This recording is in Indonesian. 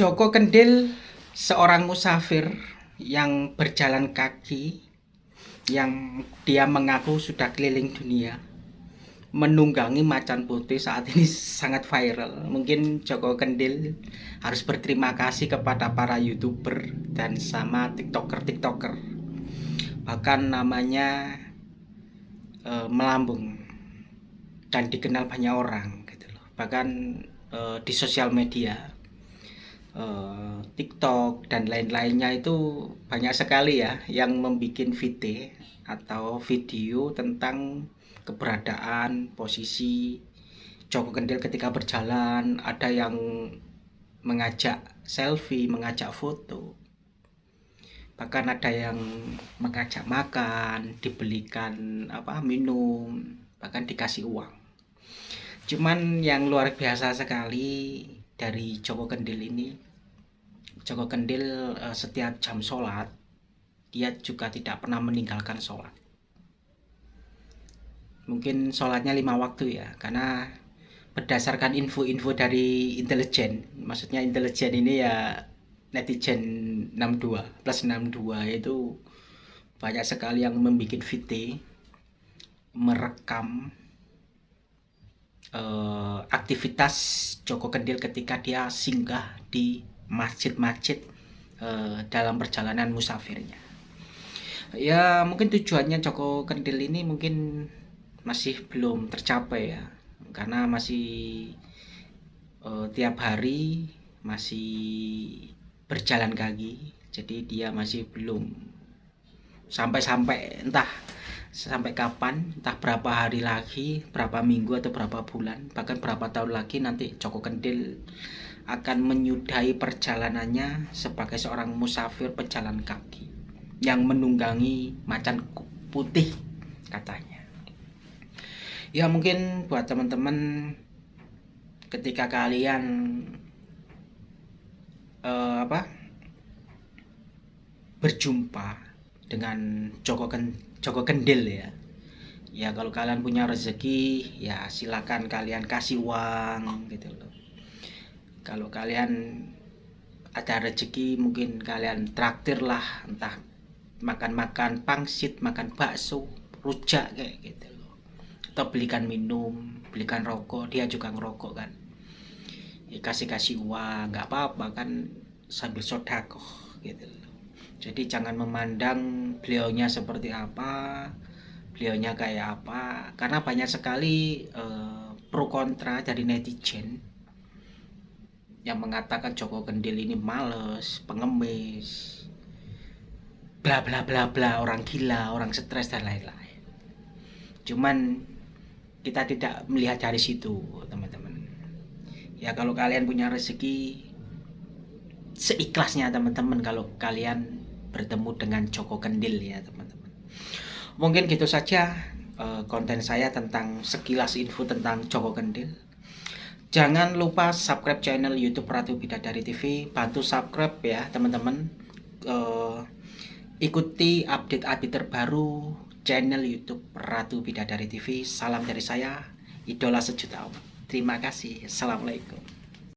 Joko Kendil seorang musafir yang berjalan kaki yang dia mengaku sudah keliling dunia menunggangi macan putih saat ini sangat viral. Mungkin Joko Kendil harus berterima kasih kepada para youtuber dan sama tiktoker tiktoker bahkan namanya e, melambung dan dikenal banyak orang gitu loh. Bahkan e, di sosial media uh, TikTok dan lain-lainnya itu banyak sekali ya yang membuat video atau video tentang keberadaan posisi Joko Kendil ketika berjalan. Ada yang mengajak selfie mengajak foto. Bahkan ada yang mengajak makan dibelikan apa minum bahkan dikasih uang. Cuman yang luar biasa sekali dari Joko Kendil ini. Joko Kendil uh, setiap jam sholat dia juga tidak pernah meninggalkan sholat. Mungkin sholatnya lima waktu ya karena berdasarkan info-info dari intelijen. Maksudnya intelijen ini ya netizen 62 plus 62 itu banyak sekali yang membuat VT merekam uh, aktivitas Joko Kendil ketika dia singgah di masjid-masjid uh, dalam perjalanan musafirnya. Ya mungkin tujuannya Joko Kendil ini mungkin masih belum tercapai ya, karena masih uh, tiap hari masih berjalan kaki, jadi dia masih belum sampai-sampai entah sampai kapan? Entah berapa hari lagi berapa minggu atau berapa bulan bahkan berapa tahun lagi nanti Joko Kendil akan menyudahi perjalanannya sebagai seorang musafir pejalan kaki yang menunggangi macan putih katanya. Ya mungkin buat teman-teman ketika kalian uh, apa? Berjumpa dengan Joko Kendil Joko Kendil ya. Ya kalau kalian punya rezeki ya silakan kalian kasih uang gitu loh. Kalau kalian ada rezeki mungkin kalian traktir lah entah makan-makan pangsit makan bakso rujak kayak gitu loh. Atau belikan minum belikan rokok dia juga ngerokok kan. Ya, kasih kasih uang nggak apa-apa kan sambil sodakoh gitu loh jadi jangan memandang beliaunya seperti apa beliaunya kayak apa karena banyak sekali uh, pro kontra dari netizen yang mengatakan Joko Kendil ini males, pengemis, bla bla bla bla, orang gila, orang stres dan lain-lain. Cuman kita tidak melihat dari situ, teman-teman. Ya kalau kalian punya rezeki seikhlasnya teman-teman kalau kalian bertemu dengan Joko Kendil ya teman-teman. Mungkin gitu saja uh, konten saya tentang sekilas info tentang Joko Kendil. Jangan lupa subscribe channel YouTube Ratu Bidadari TV bantu subscribe ya teman-teman. Uh, ikuti update-update terbaru channel YouTube Ratu Bidadari TV salam dari saya idola sejuta terima kasih. Assalamualaikum